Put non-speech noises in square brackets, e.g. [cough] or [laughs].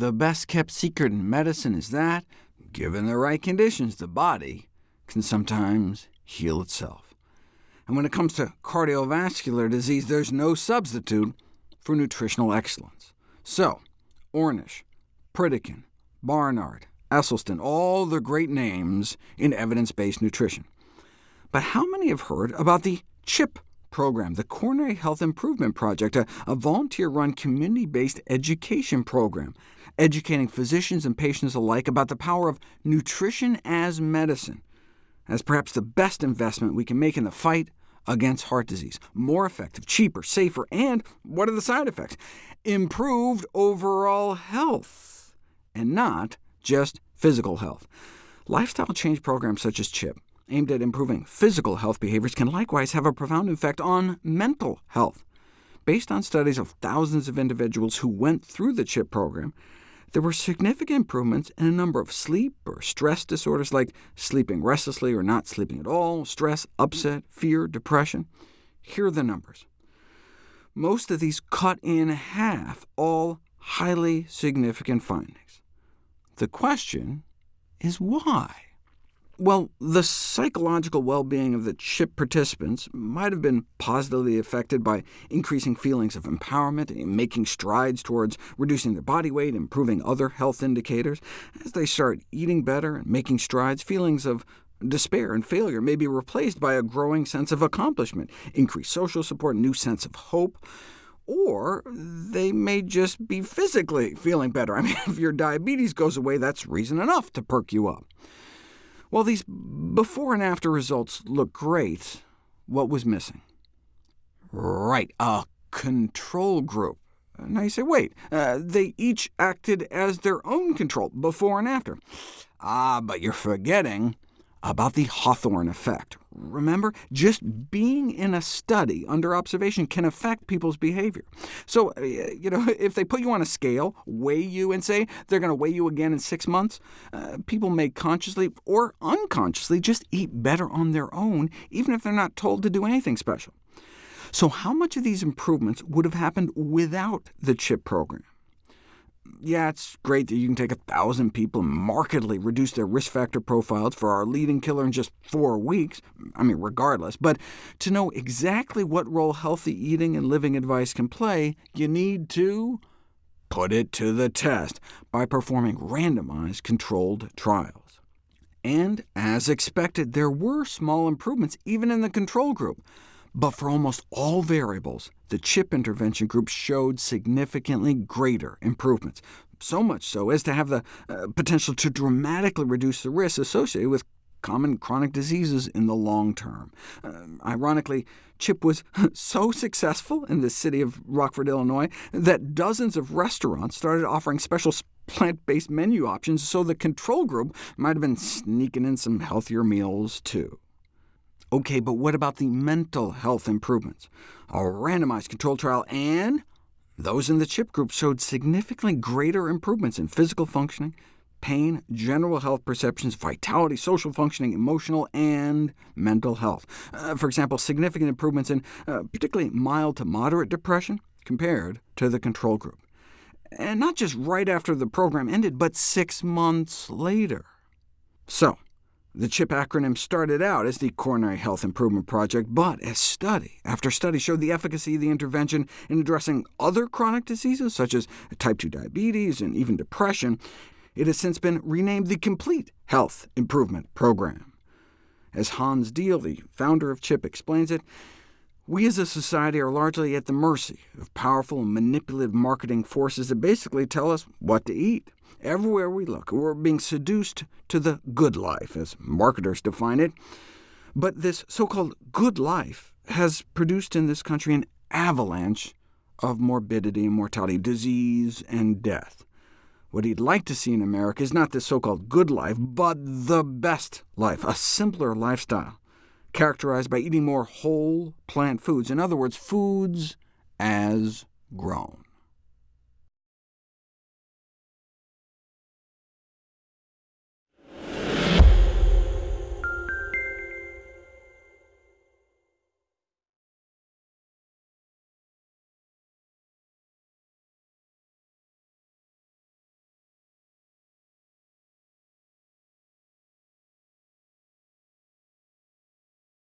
the best-kept secret in medicine is that, given the right conditions, the body can sometimes heal itself. And when it comes to cardiovascular disease, there's no substitute for nutritional excellence. So, Ornish, Pritikin, Barnard, Esselstyn, all the great names in evidence-based nutrition. But how many have heard about the CHIP program, the Coronary Health Improvement Project, a, a volunteer-run community-based education program, educating physicians and patients alike about the power of nutrition as medicine, as perhaps the best investment we can make in the fight against heart disease. More effective, cheaper, safer, and what are the side effects? Improved overall health, and not just physical health. Lifestyle change programs such as CHIP aimed at improving physical health behaviors can likewise have a profound effect on mental health. Based on studies of thousands of individuals who went through the CHIP program, there were significant improvements in a number of sleep or stress disorders like sleeping restlessly or not sleeping at all, stress, upset, fear, depression. Here are the numbers. Most of these cut in half, all highly significant findings. The question is why? Well, the psychological well-being of the CHIP participants might have been positively affected by increasing feelings of empowerment and making strides towards reducing their body weight, improving other health indicators. As they start eating better and making strides, feelings of despair and failure may be replaced by a growing sense of accomplishment, increased social support, new sense of hope or they may just be physically feeling better. [laughs] I mean, if your diabetes goes away, that's reason enough to perk you up. While these before and after results look great, what was missing? Right, a control group. Now you say, wait, uh, they each acted as their own control, before and after. Ah, but you're forgetting about the Hawthorne effect. Remember, just being in a study under observation can affect people's behavior. So, uh, you know, [laughs] if they put you on a scale, weigh you, and say they're going to weigh you again in six months, uh, people may consciously or unconsciously just eat better on their own, even if they're not told to do anything special. So how much of these improvements would have happened without the CHIP program? Yeah, it's great that you can take a thousand people and markedly reduce their risk factor profiles for our leading killer in just four weeks, I mean, regardless, but to know exactly what role healthy eating and living advice can play, you need to put it to the test by performing randomized controlled trials. And as expected, there were small improvements even in the control group. But for almost all variables, the CHIP intervention group showed significantly greater improvements, so much so as to have the uh, potential to dramatically reduce the risk associated with common chronic diseases in the long term. Uh, ironically, CHIP was [laughs] so successful in the city of Rockford, Illinois, that dozens of restaurants started offering special plant-based menu options, so the control group might have been sneaking in some healthier meals, too. OK, but what about the mental health improvements? A randomized controlled trial and those in the CHIP group showed significantly greater improvements in physical functioning, pain, general health perceptions, vitality, social functioning, emotional, and mental health. Uh, for example, significant improvements in uh, particularly mild to moderate depression compared to the control group. And not just right after the program ended, but six months later. So, the CHIP acronym started out as the Coronary Health Improvement Project, but as study after study showed the efficacy of the intervention in addressing other chronic diseases, such as type 2 diabetes and even depression, it has since been renamed the Complete Health Improvement Program. As Hans Diehl, the founder of CHIP, explains it, we as a society are largely at the mercy of powerful and manipulative marketing forces that basically tell us what to eat. Everywhere we look, we're being seduced to the good life, as marketers define it. But this so-called good life has produced in this country an avalanche of morbidity and mortality, disease and death. What he'd like to see in America is not this so-called good life, but the best life, a simpler lifestyle characterized by eating more whole plant foods, in other words, foods as grown.